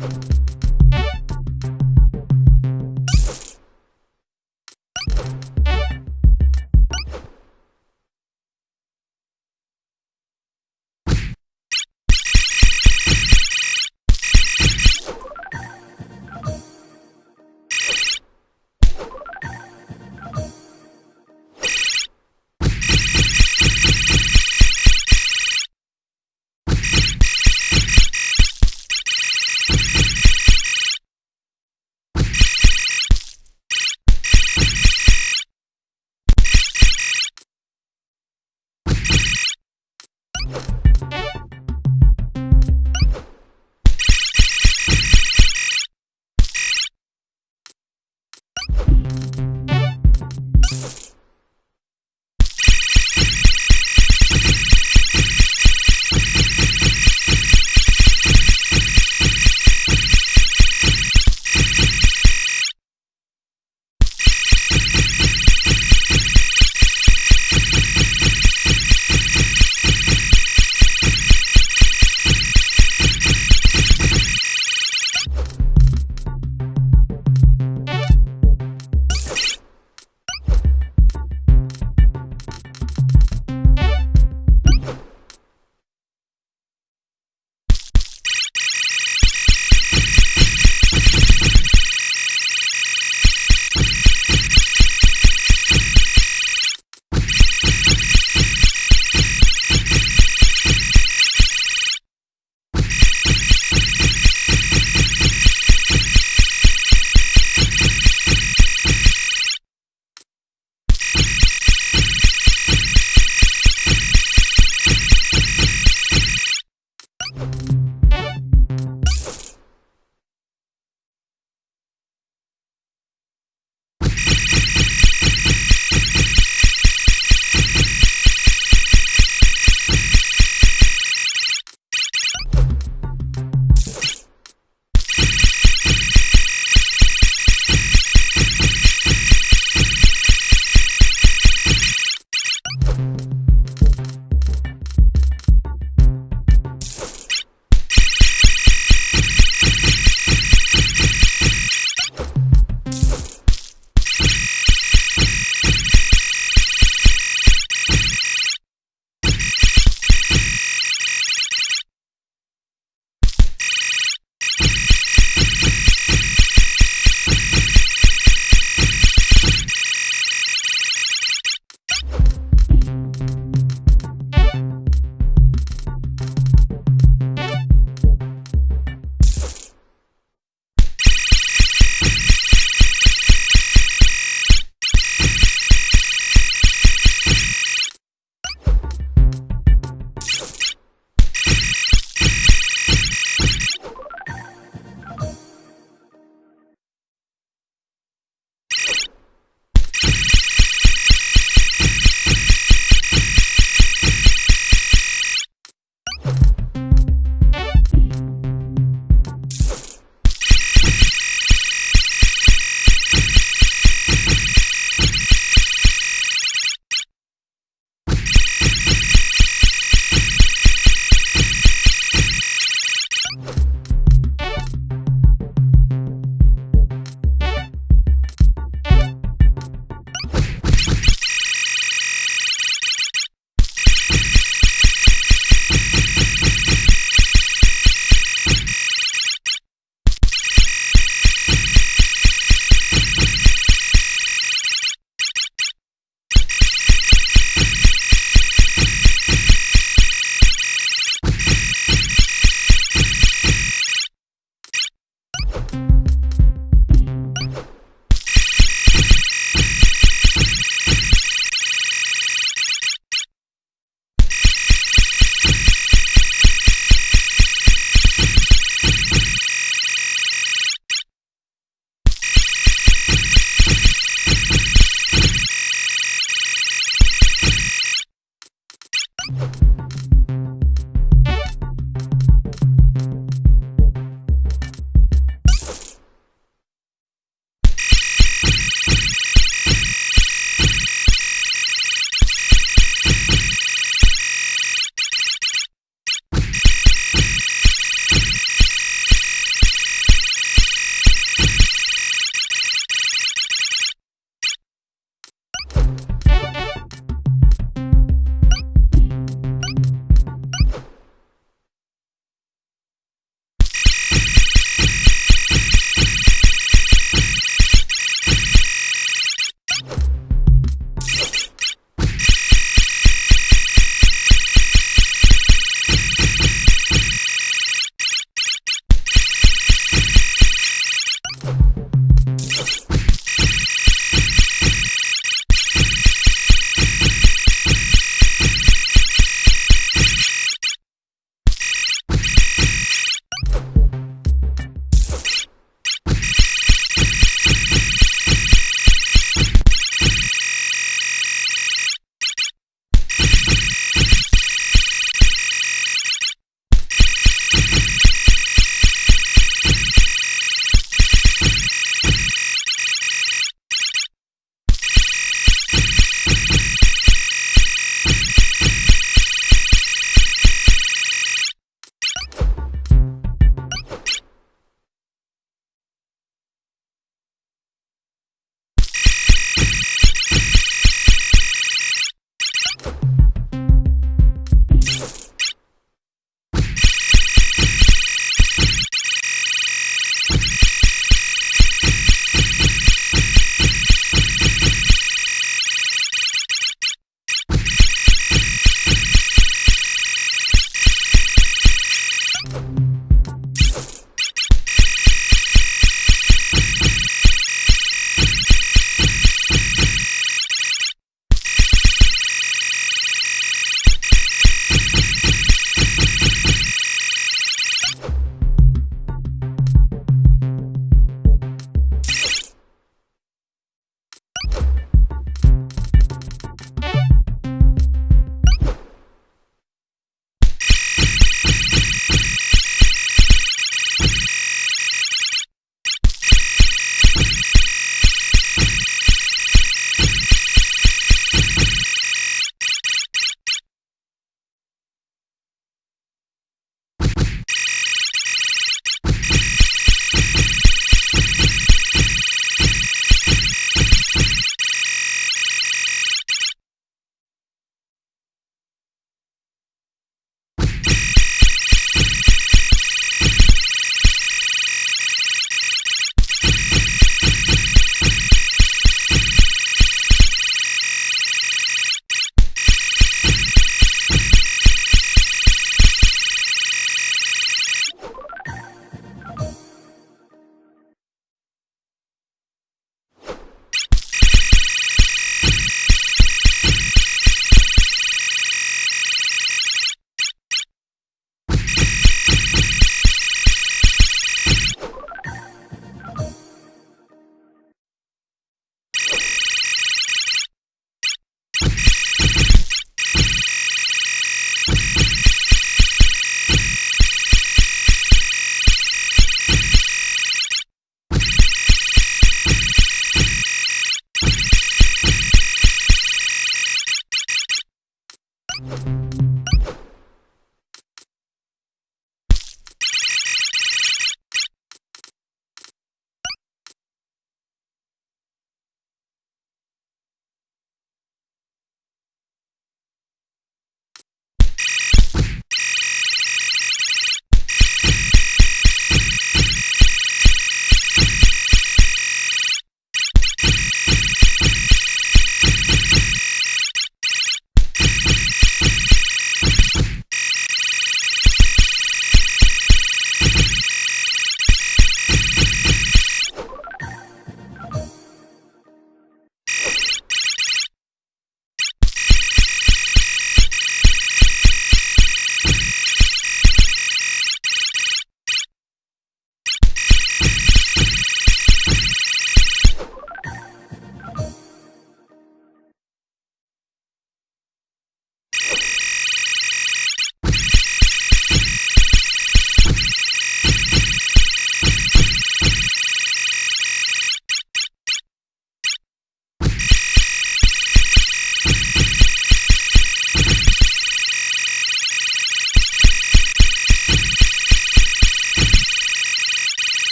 you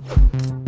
you